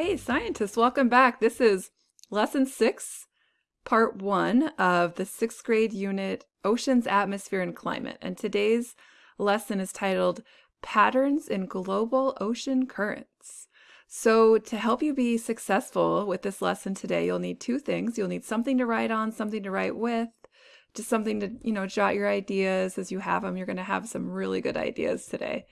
Hey, scientists, welcome back. This is lesson six, part one of the sixth grade unit, Oceans, Atmosphere, and Climate. And today's lesson is titled Patterns in Global Ocean Currents. So, to help you be successful with this lesson today, you'll need two things. You'll need something to write on, something to write with, just something to, you know, jot your ideas as you have them. You're going to have some really good ideas today.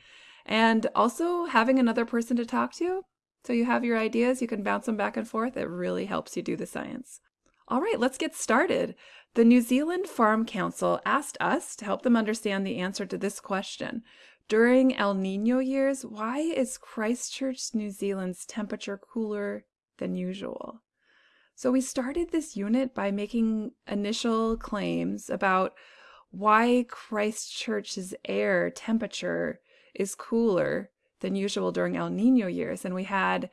And also having another person to talk to so you have your ideas, you can bounce them back and forth. It really helps you do the science. All right, let's get started. The New Zealand Farm Council asked us to help them understand the answer to this question. During El Nino years, why is Christchurch, New Zealand's temperature cooler than usual? So we started this unit by making initial claims about why Christchurch's air temperature is cooler than usual during El Nino years. And we had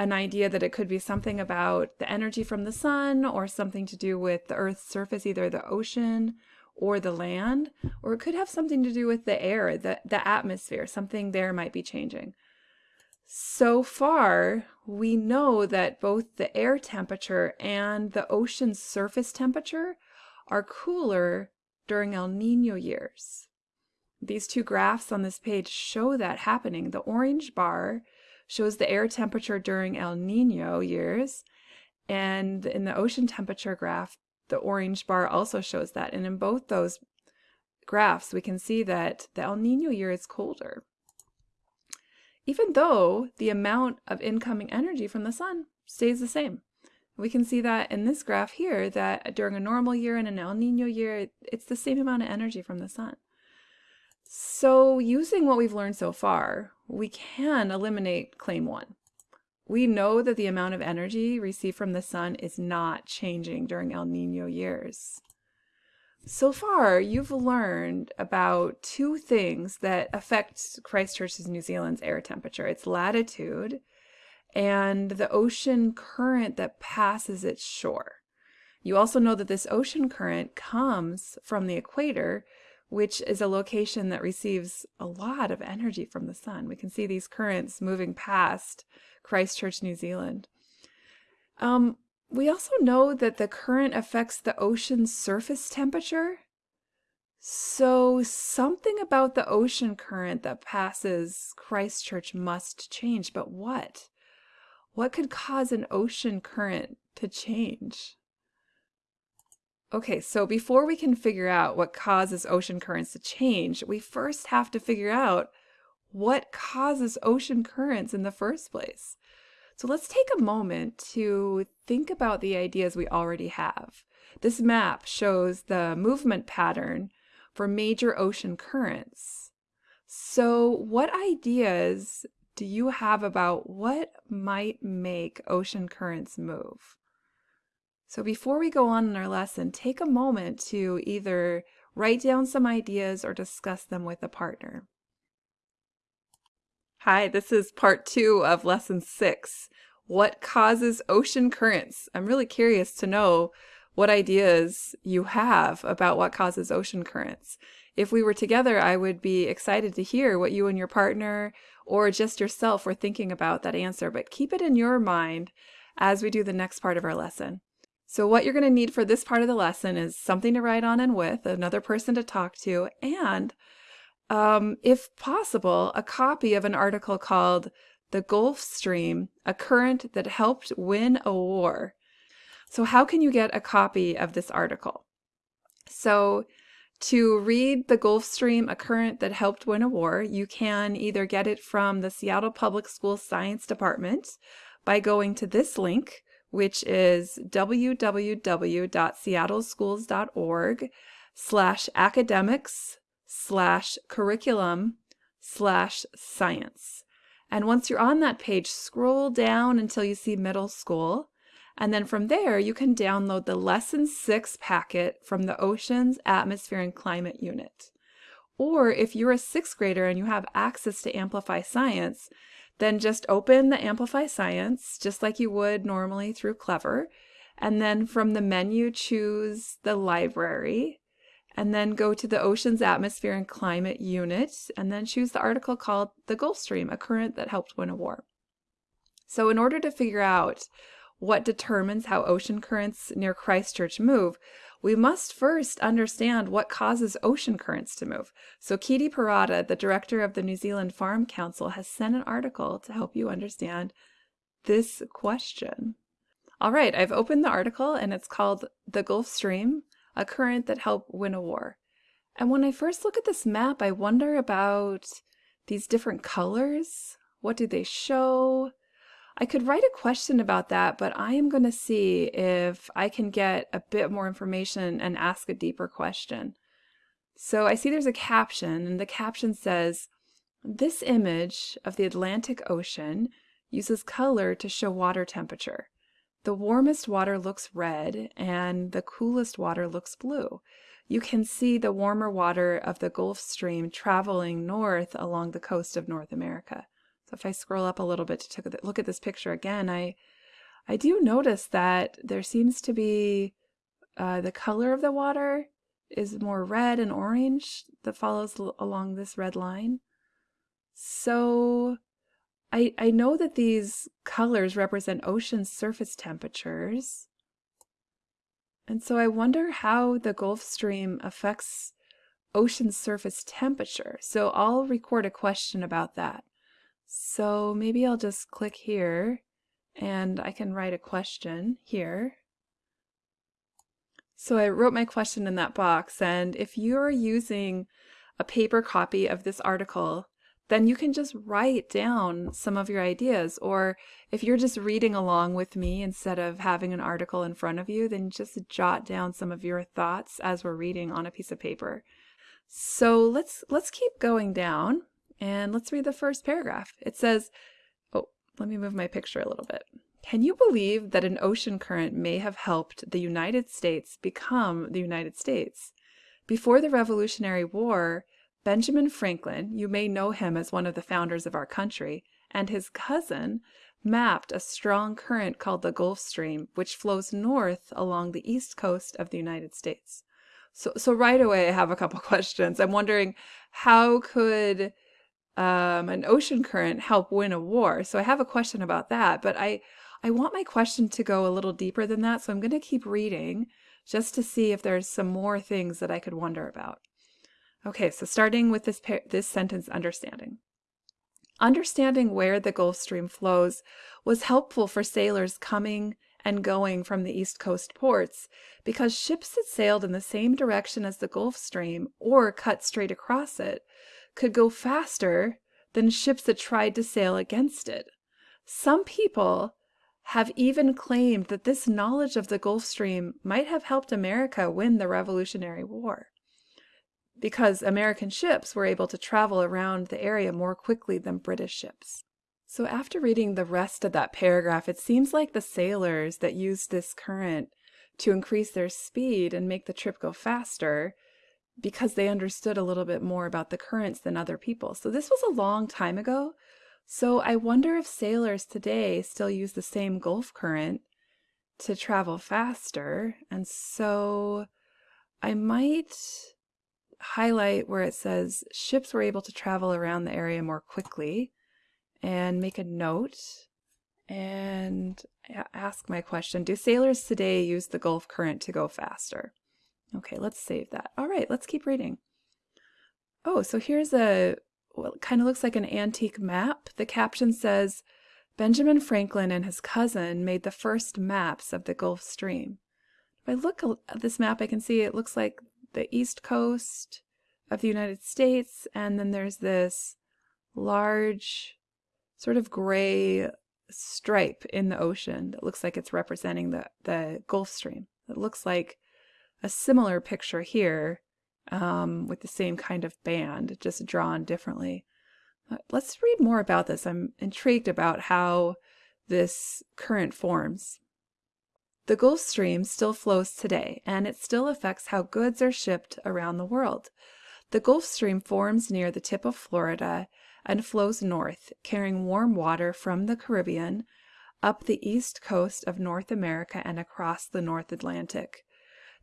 an idea that it could be something about the energy from the sun or something to do with the Earth's surface, either the ocean or the land, or it could have something to do with the air, the, the atmosphere, something there might be changing. So far, we know that both the air temperature and the ocean's surface temperature are cooler during El Nino years. These two graphs on this page show that happening. The orange bar shows the air temperature during El Nino years, and in the ocean temperature graph, the orange bar also shows that. And in both those graphs, we can see that the El Nino year is colder. Even though the amount of incoming energy from the sun stays the same. We can see that in this graph here that during a normal year and an El Nino year, it's the same amount of energy from the sun. So using what we've learned so far, we can eliminate claim one. We know that the amount of energy received from the sun is not changing during El Nino years. So far, you've learned about two things that affect Christchurch's New Zealand's air temperature. It's latitude and the ocean current that passes its shore. You also know that this ocean current comes from the equator, which is a location that receives a lot of energy from the sun. We can see these currents moving past Christchurch, New Zealand. Um, we also know that the current affects the ocean's surface temperature. So something about the ocean current that passes Christchurch must change, but what? What could cause an ocean current to change? Okay, so before we can figure out what causes ocean currents to change, we first have to figure out what causes ocean currents in the first place. So let's take a moment to think about the ideas we already have. This map shows the movement pattern for major ocean currents. So what ideas do you have about what might make ocean currents move? So before we go on in our lesson, take a moment to either write down some ideas or discuss them with a partner. Hi, this is part two of lesson six. What causes ocean currents? I'm really curious to know what ideas you have about what causes ocean currents. If we were together, I would be excited to hear what you and your partner or just yourself were thinking about that answer, but keep it in your mind as we do the next part of our lesson. So what you're going to need for this part of the lesson is something to write on and with, another person to talk to, and um, if possible, a copy of an article called The Gulf Stream, a current that helped win a war. So how can you get a copy of this article? So to read The Gulf Stream, a current that helped win a war, you can either get it from the Seattle Public Schools Science Department by going to this link, which is www.seattleschools.org slash academics slash curriculum slash science. And once you're on that page, scroll down until you see middle school. And then from there, you can download the lesson six packet from the Oceans, Atmosphere, and Climate unit. Or if you're a sixth grader and you have access to Amplify Science, then just open the Amplify Science, just like you would normally through Clever. And then from the menu, choose the library. And then go to the Oceans, Atmosphere, and Climate unit. And then choose the article called The Gulf Stream, a current that helped win a war. So, in order to figure out what determines how ocean currents near Christchurch move, we must first understand what causes ocean currents to move. So, Kitty Parada, the director of the New Zealand Farm Council, has sent an article to help you understand this question. All right, I've opened the article and it's called The Gulf Stream A Current That Helped Win a War. And when I first look at this map, I wonder about these different colors. What do they show? I could write a question about that, but I am going to see if I can get a bit more information and ask a deeper question. So I see there's a caption, and the caption says, This image of the Atlantic Ocean uses color to show water temperature. The warmest water looks red, and the coolest water looks blue. You can see the warmer water of the Gulf Stream traveling north along the coast of North America. So if I scroll up a little bit to look at this picture again, I I do notice that there seems to be uh, the color of the water is more red and orange that follows along this red line. So I, I know that these colors represent ocean surface temperatures. And so I wonder how the Gulf Stream affects ocean surface temperature. So I'll record a question about that. So maybe I'll just click here and I can write a question here. So I wrote my question in that box and if you're using a paper copy of this article, then you can just write down some of your ideas. Or if you're just reading along with me instead of having an article in front of you, then just jot down some of your thoughts as we're reading on a piece of paper. So let's let's keep going down. And let's read the first paragraph. It says, oh, let me move my picture a little bit. Can you believe that an ocean current may have helped the United States become the United States? Before the Revolutionary War, Benjamin Franklin, you may know him as one of the founders of our country, and his cousin mapped a strong current called the Gulf Stream, which flows north along the east coast of the United States. So, so right away, I have a couple questions. I'm wondering how could um, an ocean current help win a war? So I have a question about that, but I, I want my question to go a little deeper than that. So I'm going to keep reading just to see if there's some more things that I could wonder about. Okay, so starting with this, this sentence understanding. Understanding where the Gulf Stream flows was helpful for sailors coming and going from the East Coast ports because ships that sailed in the same direction as the Gulf Stream or cut straight across it could go faster than ships that tried to sail against it. Some people have even claimed that this knowledge of the Gulf Stream might have helped America win the Revolutionary War because American ships were able to travel around the area more quickly than British ships. So after reading the rest of that paragraph, it seems like the sailors that used this current to increase their speed and make the trip go faster because they understood a little bit more about the currents than other people. So this was a long time ago. So I wonder if sailors today still use the same Gulf current to travel faster. And so I might highlight where it says ships were able to travel around the area more quickly and make a note and ask my question. Do sailors today use the Gulf current to go faster? Okay, let's save that. All right, let's keep reading. Oh, so here's a, well, kind of looks like an antique map. The caption says, Benjamin Franklin and his cousin made the first maps of the Gulf Stream. If I look at this map, I can see it looks like the east coast of the United States, and then there's this large sort of gray stripe in the ocean that looks like it's representing the, the Gulf Stream. It looks like a similar picture here um, with the same kind of band, just drawn differently. Uh, let's read more about this. I'm intrigued about how this current forms. The Gulf Stream still flows today, and it still affects how goods are shipped around the world. The Gulf Stream forms near the tip of Florida and flows north, carrying warm water from the Caribbean up the east coast of North America and across the North Atlantic.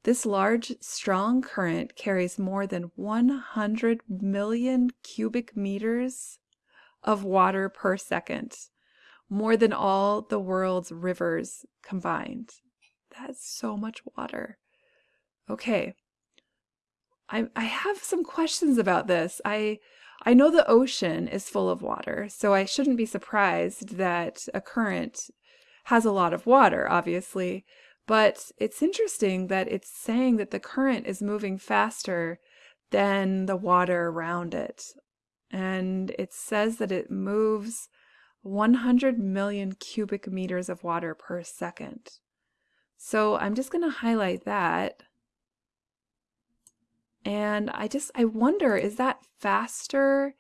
This large, strong current carries more than 100 million cubic meters of water per second. more than all the world's rivers combined. That's so much water. Okay. I, I have some questions about this. I I know the ocean is full of water, so I shouldn't be surprised that a current has a lot of water, obviously. But it's interesting that it's saying that the current is moving faster than the water around it. And it says that it moves 100 million cubic meters of water per second. So I'm just going to highlight that. And I just, I wonder, is that faster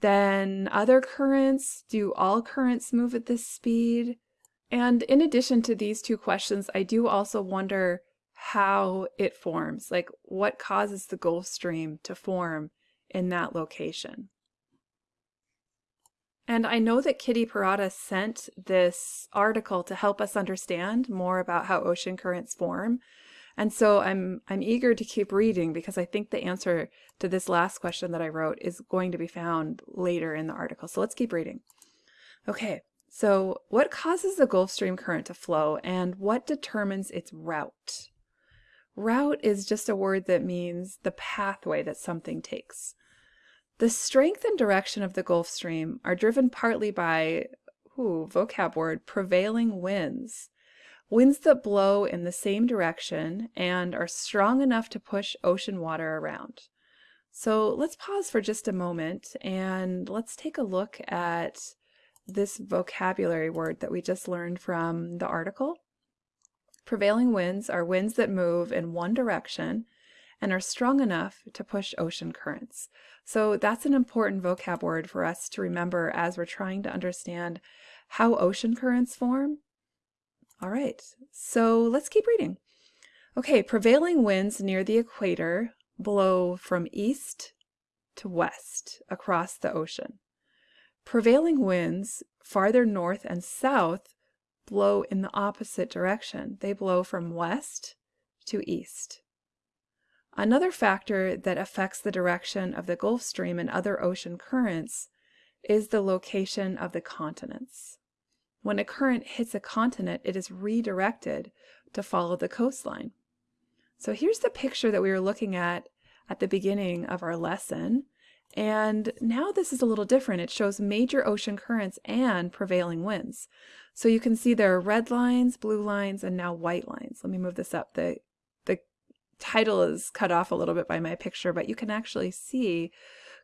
than other currents? Do all currents move at this speed? And in addition to these two questions, I do also wonder how it forms, like what causes the Gulf Stream to form in that location. And I know that Kitty Parada sent this article to help us understand more about how ocean currents form. And so I'm I'm eager to keep reading because I think the answer to this last question that I wrote is going to be found later in the article. So let's keep reading. Okay. So what causes the Gulf Stream current to flow and what determines its route? Route is just a word that means the pathway that something takes. The strength and direction of the Gulf Stream are driven partly by, ooh, vocab word, prevailing winds. Winds that blow in the same direction and are strong enough to push ocean water around. So let's pause for just a moment and let's take a look at this vocabulary word that we just learned from the article. Prevailing winds are winds that move in one direction and are strong enough to push ocean currents. So that's an important vocab word for us to remember as we're trying to understand how ocean currents form. All right, so let's keep reading. Okay, prevailing winds near the equator blow from east to west across the ocean. Prevailing winds farther north and south blow in the opposite direction. They blow from west to east. Another factor that affects the direction of the Gulf Stream and other ocean currents is the location of the continents. When a current hits a continent, it is redirected to follow the coastline. So here's the picture that we were looking at at the beginning of our lesson. And now this is a little different. It shows major ocean currents and prevailing winds. So you can see there are red lines, blue lines, and now white lines. Let me move this up. The the title is cut off a little bit by my picture, but you can actually see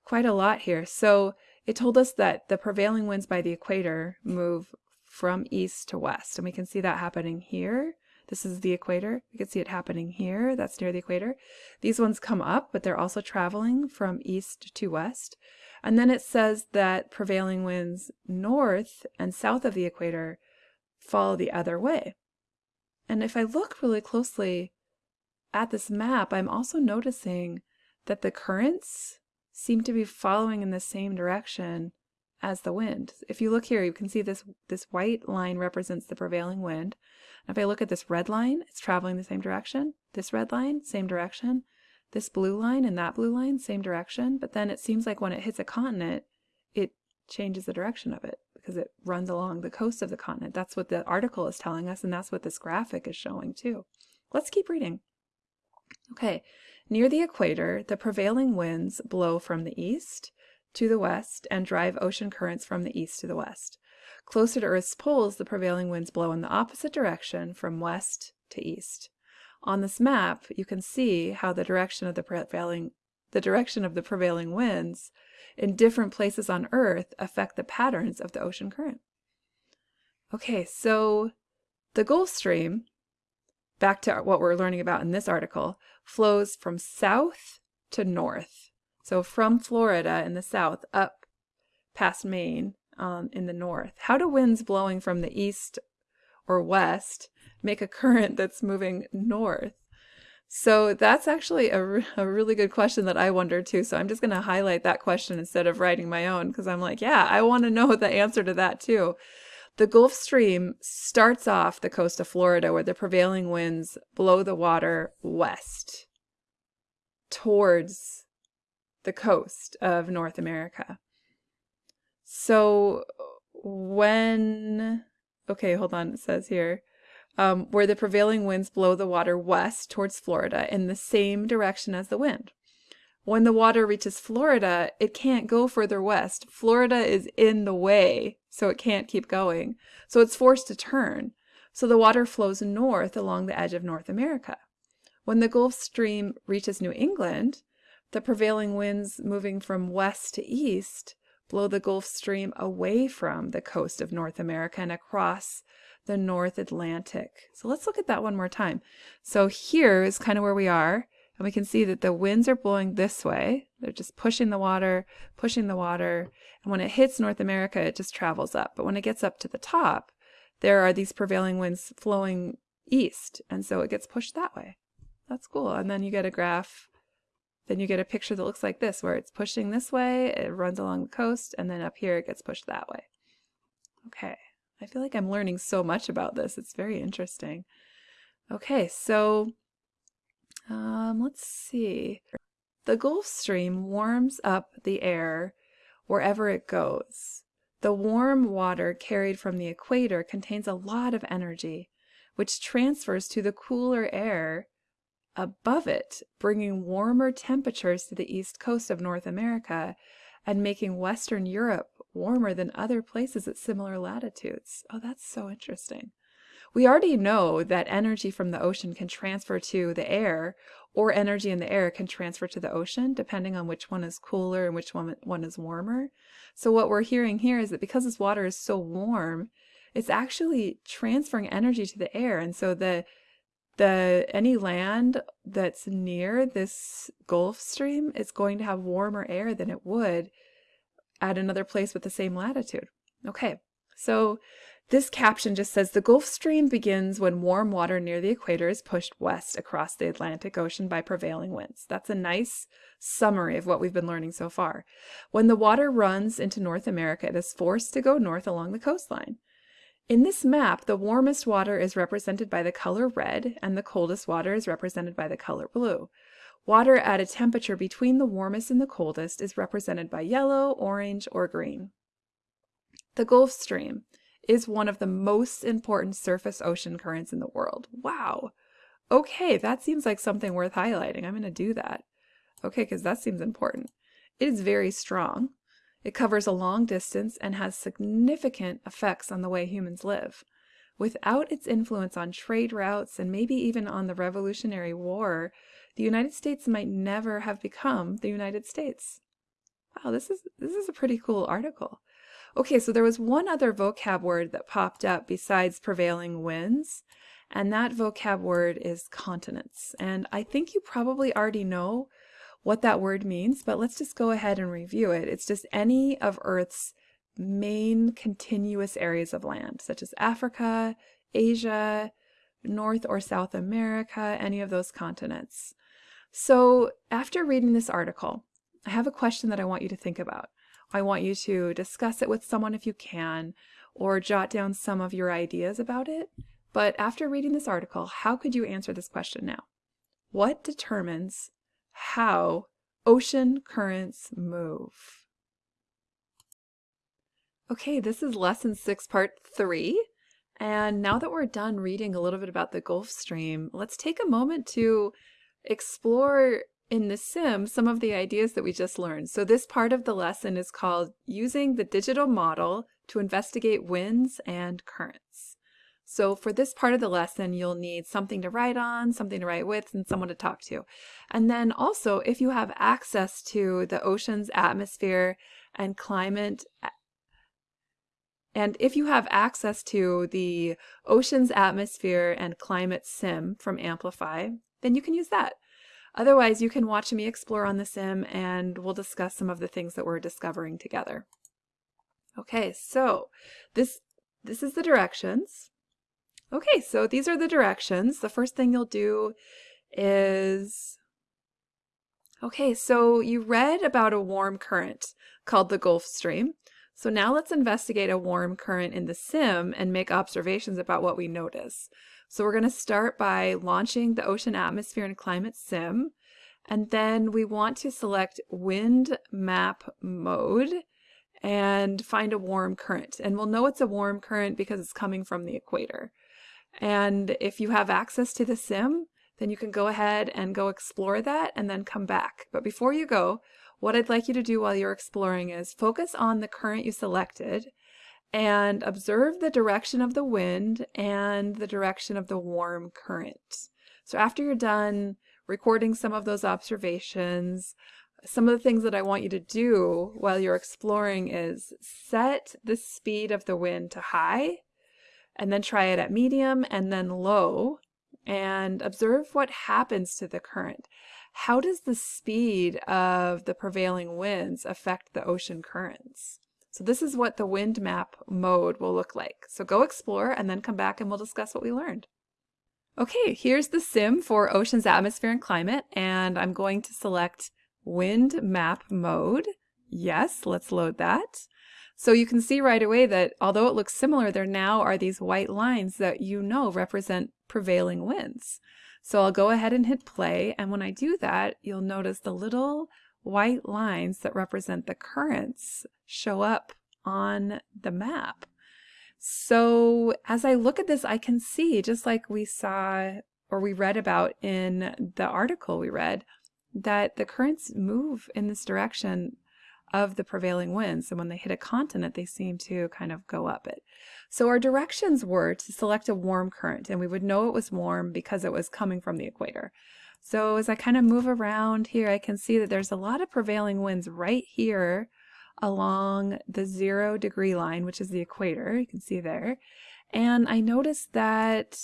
quite a lot here. So it told us that the prevailing winds by the equator move from east to west, and we can see that happening here. This is the equator. We can see it happening here. That's near the equator. These ones come up, but they're also traveling from east to west. And then it says that prevailing winds north and south of the equator follow the other way. And if I look really closely, at this map, I'm also noticing that the currents seem to be following in the same direction as the wind. If you look here, you can see this, this white line represents the prevailing wind. If I look at this red line, it's traveling the same direction. This red line, same direction. This blue line and that blue line, same direction. But then it seems like when it hits a continent, it changes the direction of it because it runs along the coast of the continent. That's what the article is telling us, and that's what this graphic is showing too. Let's keep reading. Okay, near the equator, the prevailing winds blow from the east to the west and drive ocean currents from the east to the west. Closer to Earth's poles, the prevailing winds blow in the opposite direction from west to east. On this map, you can see how the direction of the prevailing the direction of the prevailing winds in different places on Earth affect the patterns of the ocean current. Okay, so the Gulf Stream back to what we're learning about in this article, flows from south to north. So from Florida in the south up past Maine um, in the north. How do winds blowing from the east or west make a current that's moving north? So that's actually a, a really good question that I wonder too. So I'm just going to highlight that question instead of writing my own because I'm like, yeah, I want to know the answer to that too. The Gulf Stream starts off the coast of Florida where the prevailing winds blow the water west towards the coast of North America. So when, okay, hold on, it says here, um, where the prevailing winds blow the water west towards Florida in the same direction as the wind. When the water reaches Florida, it can't go further west. Florida is in the way, so it can't keep going. So it's forced to turn. So the water flows north along the edge of North America. When the Gulf Stream reaches New England, the prevailing winds moving from west to east blow the Gulf Stream away from the coast of North America and across the North Atlantic. So let's look at that one more time. So here is kind of where we are. And we can see that the winds are blowing this way. They're just pushing the water, pushing the water. And when it hits North America, it just travels up. But when it gets up to the top, there are these prevailing winds flowing east. And so it gets pushed that way. That's cool. And then you get a graph. Then you get a picture that looks like this, where it's pushing this way, it runs along the coast, and then up here it gets pushed that way. Okay. I feel like I'm learning so much about this. It's very interesting. Okay, so um, let's see. The Gulf Stream warms up the air wherever it goes. The warm water carried from the equator contains a lot of energy, which transfers to the cooler air above it, bringing warmer temperatures to the east coast of North America and making Western Europe warmer than other places at similar latitudes. Oh, that's so interesting. We already know that energy from the ocean can transfer to the air, or energy in the air can transfer to the ocean, depending on which one is cooler and which one, one is warmer. So what we're hearing here is that because this water is so warm, it's actually transferring energy to the air. And so the the any land that's near this Gulf Stream is going to have warmer air than it would at another place with the same latitude. Okay, so this caption just says the Gulf Stream begins when warm water near the equator is pushed west across the Atlantic Ocean by prevailing winds. That's a nice summary of what we've been learning so far. When the water runs into North America, it is forced to go north along the coastline. In this map, the warmest water is represented by the color red and the coldest water is represented by the color blue. Water at a temperature between the warmest and the coldest is represented by yellow, orange, or green. The Gulf Stream is one of the most important surface ocean currents in the world. Wow. Okay, that seems like something worth highlighting. I'm going to do that. Okay, because that seems important. It is very strong. It covers a long distance and has significant effects on the way humans live. Without its influence on trade routes and maybe even on the Revolutionary War, the United States might never have become the United States. Wow, this is this is a pretty cool article. Okay, so there was one other vocab word that popped up besides prevailing winds, and that vocab word is continents. And I think you probably already know what that word means, but let's just go ahead and review it. It's just any of Earth's main continuous areas of land, such as Africa, Asia, North or South America, any of those continents. So after reading this article, I have a question that I want you to think about. I want you to discuss it with someone if you can, or jot down some of your ideas about it. But after reading this article, how could you answer this question now? What determines how ocean currents move? Okay, this is lesson six, part three. And now that we're done reading a little bit about the Gulf Stream, let's take a moment to explore in the sim some of the ideas that we just learned. So this part of the lesson is called using the digital model to investigate winds and currents. So for this part of the lesson, you'll need something to write on, something to write with, and someone to talk to. And then also, if you have access to the ocean's atmosphere and climate, and if you have access to the ocean's atmosphere and climate sim from Amplify, then you can use that. Otherwise, you can watch me explore on the sim and we'll discuss some of the things that we're discovering together. Okay, so this, this is the directions. Okay, so these are the directions. The first thing you'll do is, okay, so you read about a warm current called the Gulf Stream. So now let's investigate a warm current in the sim and make observations about what we notice. So we're going to start by launching the Ocean Atmosphere and Climate Sim. And then we want to select Wind Map Mode. and find a warm current. And we'll know it's a warm current because it's coming from the equator. And if you have access to the sim, then you can go ahead and go explore that and then come back. But before you go, what I'd like you to do while you're exploring is focus on the current you selected and observe the direction of the wind and the direction of the warm current. So after you're done recording some of those observations, some of the things that I want you to do while you're exploring is set the speed of the wind to high and then try it at medium and then low and observe what happens to the current. How does the speed of the prevailing winds affect the ocean currents? So this is what the wind map mode will look like. So go explore and then come back and we'll discuss what we learned. Okay, here's the sim for ocean's atmosphere and climate, and I'm going to select wind map mode. Yes, let's load that. So you can see right away that although it looks similar, there now are these white lines that you know represent prevailing winds. So I'll go ahead and hit play, and when I do that, you'll notice the little white lines that represent the currents show up on the map. So as I look at this, I can see, just like we saw or we read about in the article we read, that the currents move in this direction of the prevailing winds. And when they hit a continent, they seem to kind of go up it. So our directions were to select a warm current, and we would know it was warm because it was coming from the equator. So as I kind of move around here, I can see that there's a lot of prevailing winds right here along the zero degree line, which is the equator. You can see there. And I noticed that,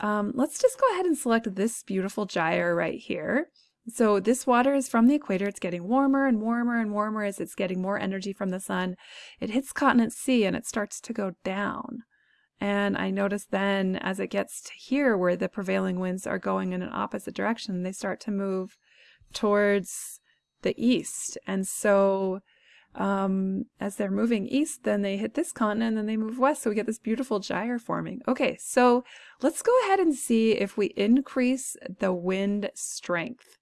um, let's just go ahead and select this beautiful gyre right here. So this water is from the equator. It's getting warmer and warmer and warmer as it's getting more energy from the sun. It hits continent C and it starts to go down. And I notice then as it gets to here where the prevailing winds are going in an opposite direction, they start to move towards the east. And so um, as they're moving east, then they hit this continent and then they move west. So we get this beautiful gyre forming. Okay, so let's go ahead and see if we increase the wind strength.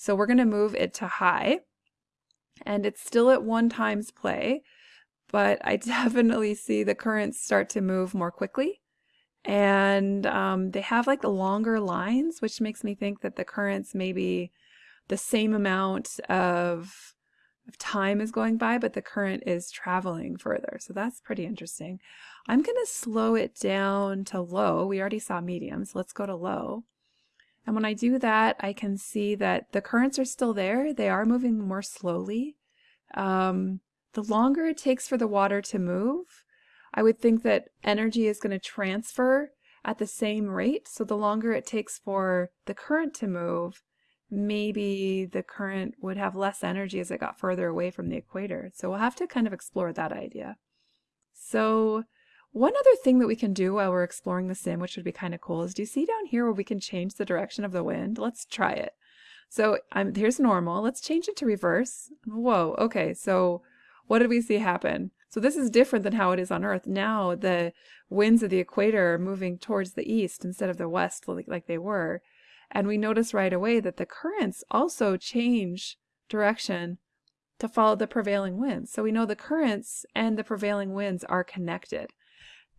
So we're going to move it to high and it's still at one times play, but I definitely see the currents start to move more quickly. And um, they have like the longer lines, which makes me think that the currents maybe the same amount of, of time is going by, but the current is traveling further. So that's pretty interesting. I'm going to slow it down to low. We already saw medium, so let's go to low. And when I do that, I can see that the currents are still there. They are moving more slowly. Um, the longer it takes for the water to move, I would think that energy is going to transfer at the same rate. So the longer it takes for the current to move, maybe the current would have less energy as it got further away from the equator. So we'll have to kind of explore that idea. So one other thing that we can do while we're exploring the sim, which would be kind of cool, is do you see down here where we can change the direction of the wind? Let's try it. So um, here's normal. Let's change it to reverse. Whoa, okay, so what did we see happen? So this is different than how it is on Earth. Now the winds of the equator are moving towards the east instead of the west like they were. And we notice right away that the currents also change direction to follow the prevailing winds. So we know the currents and the prevailing winds are connected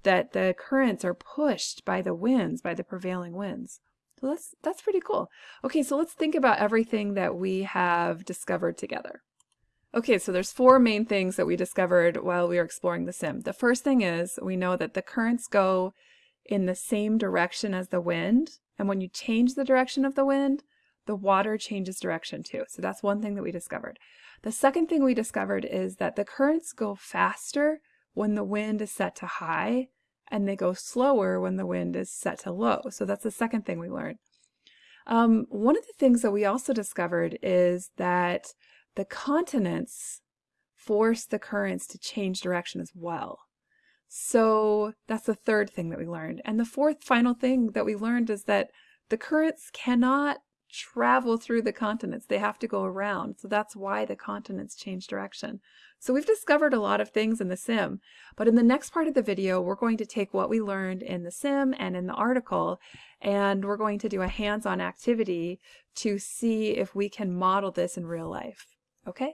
that the currents are pushed by the winds, by the prevailing winds. So that's, that's pretty cool. Okay, so let's think about everything that we have discovered together. Okay, so there's four main things that we discovered while we were exploring the sim. The first thing is we know that the currents go in the same direction as the wind, and when you change the direction of the wind, the water changes direction too. So that's one thing that we discovered. The second thing we discovered is that the currents go faster when the wind is set to high and they go slower when the wind is set to low. So that's the second thing we learned. Um, one of the things that we also discovered is that the continents force the currents to change direction as well. So that's the third thing that we learned. And the fourth final thing that we learned is that the currents cannot travel through the continents. They have to go around. So that's why the continents change direction. So we've discovered a lot of things in the sim, but in the next part of the video, we're going to take what we learned in the sim and in the article, and we're going to do a hands-on activity to see if we can model this in real life. Okay?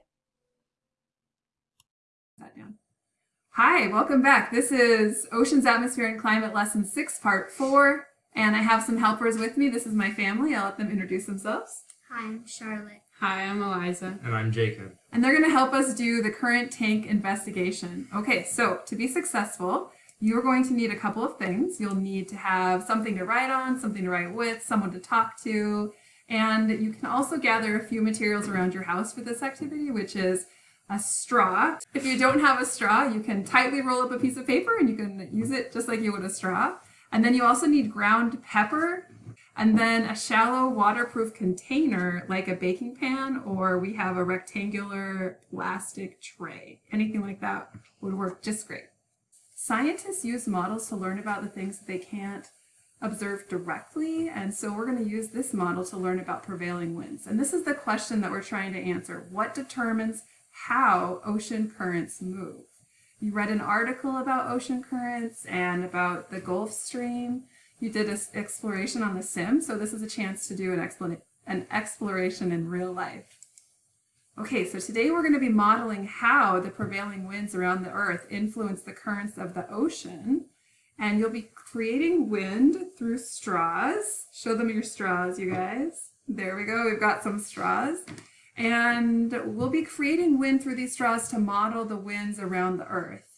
Hi, welcome back. This is Oceans, Atmosphere, and Climate Lesson 6, Part 4. And I have some helpers with me. This is my family. I'll let them introduce themselves. Hi, I'm Charlotte. Hi, I'm Eliza. And I'm Jacob. And they're going to help us do the current tank investigation. Okay, so to be successful, you're going to need a couple of things. You'll need to have something to write on, something to write with, someone to talk to, and you can also gather a few materials around your house for this activity, which is a straw. If you don't have a straw, you can tightly roll up a piece of paper and you can use it just like you would a straw. And then you also need ground pepper and then a shallow waterproof container like a baking pan or we have a rectangular plastic tray. Anything like that would work just great. Scientists use models to learn about the things that they can't observe directly and so we're going to use this model to learn about prevailing winds. And this is the question that we're trying to answer. What determines how ocean currents move? You read an article about ocean currents and about the Gulf Stream. You did an exploration on the sim, so this is a chance to do an, an exploration in real life. Okay, so today we're going to be modeling how the prevailing winds around the Earth influence the currents of the ocean. And you'll be creating wind through straws. Show them your straws, you guys. There we go, we've got some straws. And we'll be creating wind through these straws to model the winds around the Earth.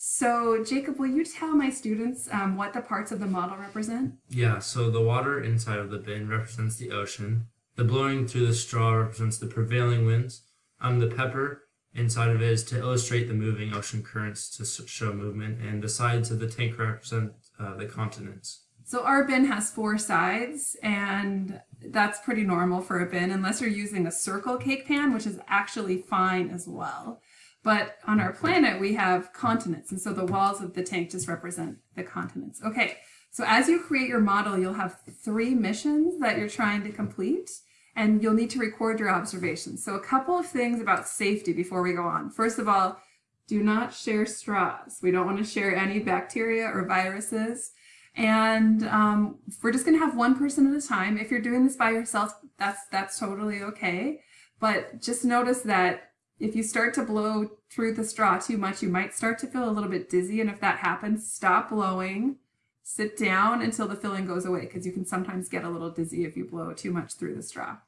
So Jacob, will you tell my students um, what the parts of the model represent? Yeah, so the water inside of the bin represents the ocean. The blowing through the straw represents the prevailing winds. Um, the pepper inside of it is to illustrate the moving ocean currents to show movement. And the sides of the tank represent uh, the continents. So our bin has four sides and that's pretty normal for a bin unless you're using a circle cake pan, which is actually fine as well. But on our planet, we have continents. And so the walls of the tank just represent the continents. Okay, so as you create your model, you'll have three missions that you're trying to complete and you'll need to record your observations. So a couple of things about safety before we go on. First of all, do not share straws. We don't want to share any bacteria or viruses. And um, we're just going to have one person at a time. If you're doing this by yourself, that's, that's totally okay. But just notice that if you start to blow through the straw too much, you might start to feel a little bit dizzy. And if that happens, stop blowing, sit down until the filling goes away because you can sometimes get a little dizzy if you blow too much through the straw.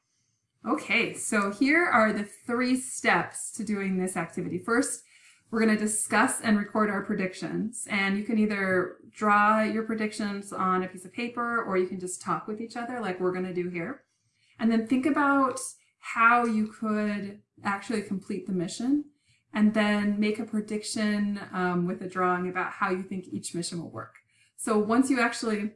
Okay, so here are the three steps to doing this activity. First, we're going to discuss and record our predictions. And you can either draw your predictions on a piece of paper or you can just talk with each other like we're going to do here. And then think about how you could actually complete the mission and then make a prediction um, with a drawing about how you think each mission will work. So once you actually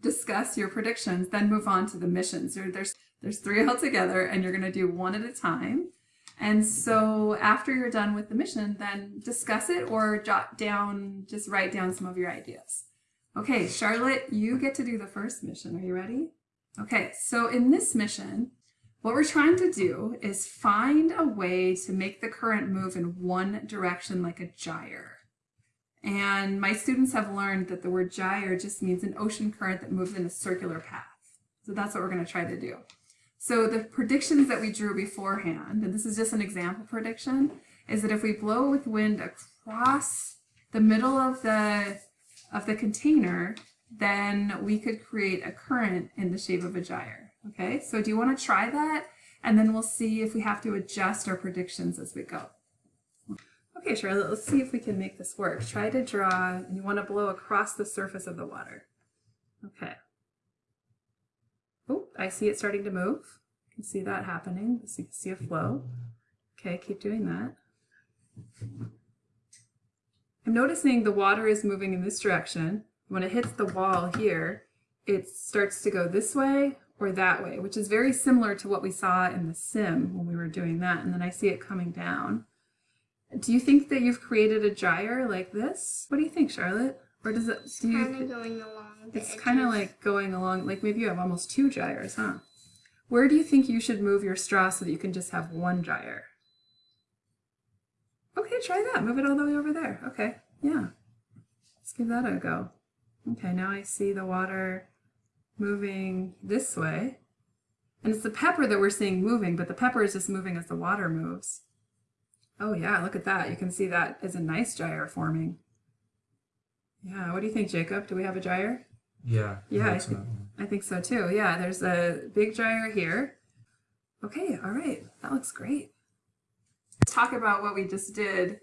discuss your predictions, then move on to the missions. There's, there's three altogether and you're going to do one at a time. And so after you're done with the mission, then discuss it or jot down, just write down some of your ideas. Okay, Charlotte, you get to do the first mission. Are you ready? Okay, so in this mission, what we're trying to do is find a way to make the current move in one direction like a gyre. And my students have learned that the word gyre just means an ocean current that moves in a circular path. So that's what we're going to try to do. So the predictions that we drew beforehand, and this is just an example prediction, is that if we blow with wind across the middle of the, of the container, then we could create a current in the shape of a gyre. Okay, so do you want to try that? And then we'll see if we have to adjust our predictions as we go. Okay, Charlotte, let's see if we can make this work. Try to draw, and you want to blow across the surface of the water. Okay. Oh, I see it starting to move. You can see that happening. So you can see a flow. Okay, keep doing that. I'm noticing the water is moving in this direction. When it hits the wall here, it starts to go this way or that way, which is very similar to what we saw in the sim when we were doing that. And then I see it coming down. Do you think that you've created a gyre like this? What do you think, Charlotte? Or does it? It's kind of going along. It's kind of like going along. Like maybe you have almost two gyres, huh? Where do you think you should move your straw so that you can just have one gyre? Okay, try that. Move it all the way over there. Okay, yeah. Let's give that a go. Okay, now I see the water moving this way. And it's the pepper that we're seeing moving, but the pepper is just moving as the water moves. Oh yeah, look at that. You can see that is a nice gyre forming. Yeah, what do you think, Jacob? Do we have a gyre? Yeah. Yeah, I think- I think so too. Yeah, there's a big gyre here. Okay, all right. That looks great. Talk about what we just did.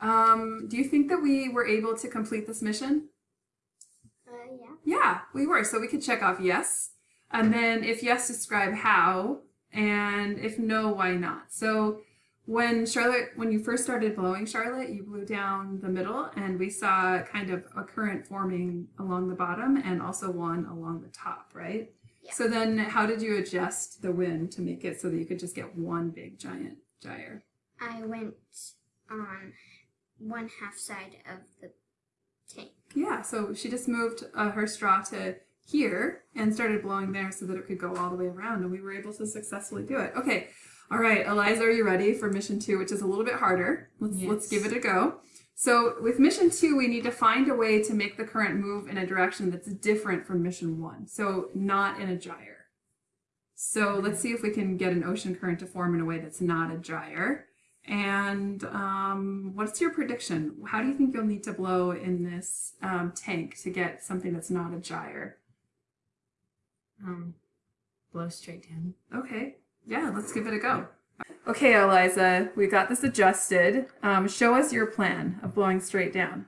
Um, do you think that we were able to complete this mission? Yeah. We were. So we could check off yes. And then if yes, describe how. And if no, why not? So when Charlotte, when you first started blowing Charlotte, you blew down the middle and we saw kind of a current forming along the bottom and also one along the top, right? Yeah. So then how did you adjust the wind to make it so that you could just get one big giant gyre? I went on one half side of the. Yeah, so she just moved uh, her straw to here and started blowing there so that it could go all the way around, and we were able to successfully do it. Okay, all right, Eliza, are you ready for mission two, which is a little bit harder? Let's let's give it a go. So with mission two, we need to find a way to make the current move in a direction that's different from mission one, so not in a gyre. So let's see if we can get an ocean current to form in a way that's not a gyre. And um, what's your prediction? How do you think you'll need to blow in this um, tank to get something that's not a gyre? Um, blow straight down. Okay, yeah, let's give it a go. Okay, Eliza, we got this adjusted. Um, show us your plan of blowing straight down.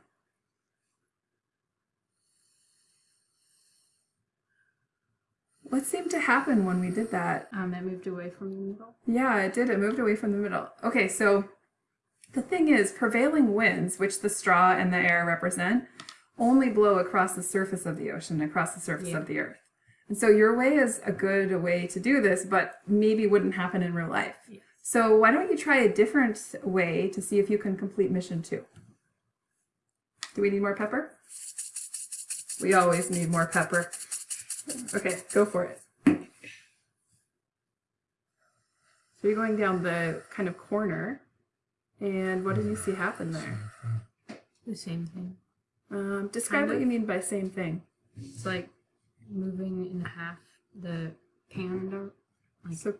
What seemed to happen when we did that? Um, it moved away from the middle. Yeah, it did. It moved away from the middle. Okay, so the thing is, prevailing winds, which the straw and the air represent, only blow across the surface of the ocean, across the surface Yeah. of the earth. And so your way is a good way to do this, but maybe wouldn't happen in real life. Yes. So why don't you try a different way to see if you can complete mission two? Do we need more pepper? We always need more pepper. Okay, go for it. So you're going down the kind of corner, and what did you see happen there? The same thing. Um, describe Kind what of. you mean by same thing. It's like moving in half the pan, like So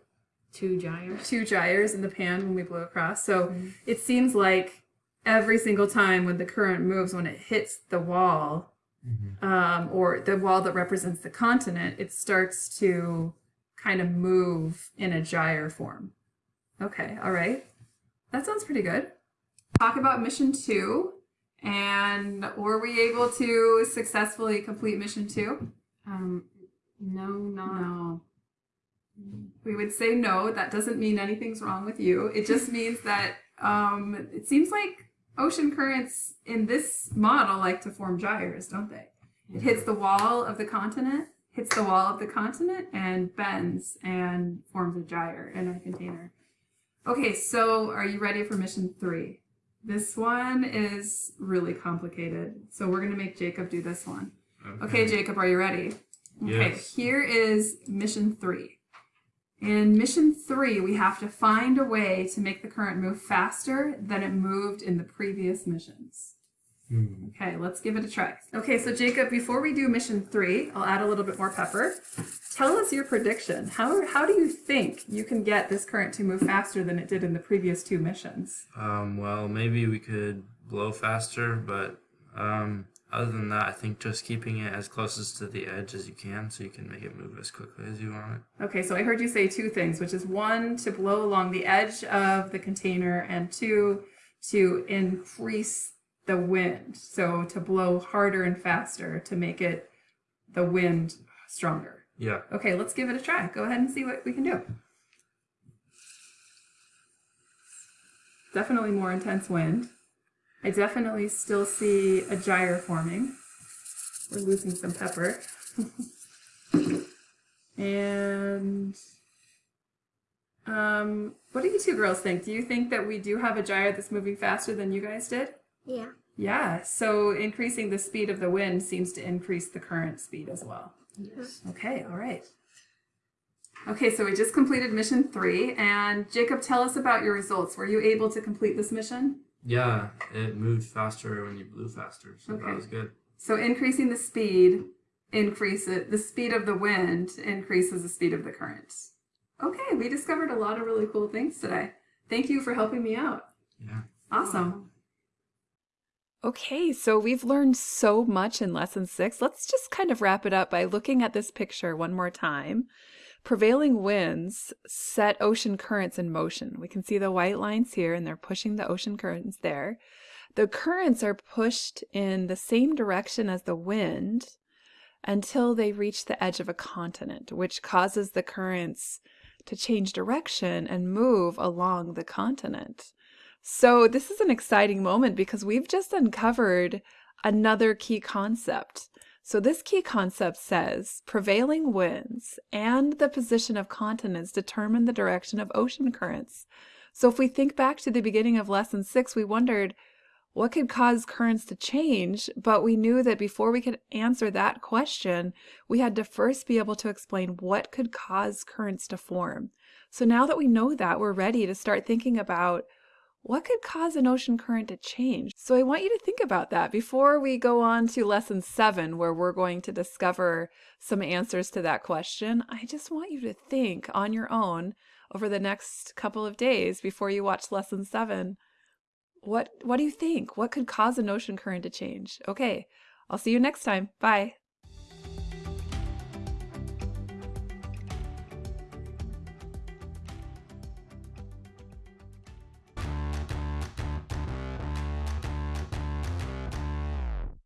two gyres. two gyres in the pan when we blew across. So it seems like every single time when the current moves, when it hits the wall, um, or the wall that represents the continent, it starts to kind of move in a gyre form. Okay, all right. That sounds pretty good. Talk about mission two. And were we able to successfully complete mission two? Um, no, not. No. We would say no. That doesn't mean anything's wrong with you. It just means that um, it seems like ocean currents in this model like to form gyres, don't they? It hits the wall of the continent, hits the wall of the continent, and bends and forms a gyre in our container. Okay, so are you ready for mission three? This one is really complicated. So we're going to make Jacob do this one. Okay, Jacob, are you ready? Okay, Yes. here is mission three. In mission three, we have to find a way to make the current move faster than it moved in the previous missions. Hmm. Okay, let's give it a try. Okay, so Jacob, before we do mission three, I'll add a little bit more pepper. Tell us your prediction. How, how do you think you can get this current to move faster than it did in the previous two missions? Um, well, maybe we could blow faster, but um, other than that, I think just keeping it as closest to the edge as you can so you can make it move as quickly as you want it. Okay, so I heard you say two things, which is one, to blow along the edge of the container, and two, to increase the wind. So to blow harder and faster to make it the wind stronger. Yeah. Okay, let's give it a try. Go ahead and see what we can do. Definitely more intense wind. I definitely still see a gyre forming. We're losing some pepper. and um, what do you two girls think? Do you think that we do have a gyre that's moving faster than you guys did? Yeah. Yeah, so increasing the speed of the wind seems to increase the current speed as well. Yes. Okay, all right. Okay, so we just completed mission three, and Jacob, tell us about your results. Were you able to complete this mission? Yeah, it moved faster when you blew faster, so Okay. that was good. So increasing the speed increases the speed of the wind increases the speed of the current. Okay, we discovered a lot of really cool things today. Thank you for helping me out. Yeah. Awesome. Okay, so we've learned so much in lesson six. Let's just kind of wrap it up by looking at this picture one more time. Prevailing winds set ocean currents in motion. We can see the white lines here, and they're pushing the ocean currents there. The currents are pushed in the same direction as the wind until they reach the edge of a continent, which causes the currents to change direction and move along the continent. So, this is an exciting moment because we've just uncovered another key concept. So, this key concept says prevailing winds and the position of continents determine the direction of ocean currents. So, if we think back to the beginning of lesson six, we wondered what could cause currents to change, but we knew that before we could answer that question, we had to first be able to explain what could cause currents to form. So, now that we know that, we're ready to start thinking about what could cause an ocean current to change? So I want you to think about that before we go on to lesson seven, where we're going to discover some answers to that question. I just want you to think on your own over the next couple of days before you watch lesson seven. What what do you think? What could cause an ocean current to change? Okay, I'll see you next time. Bye.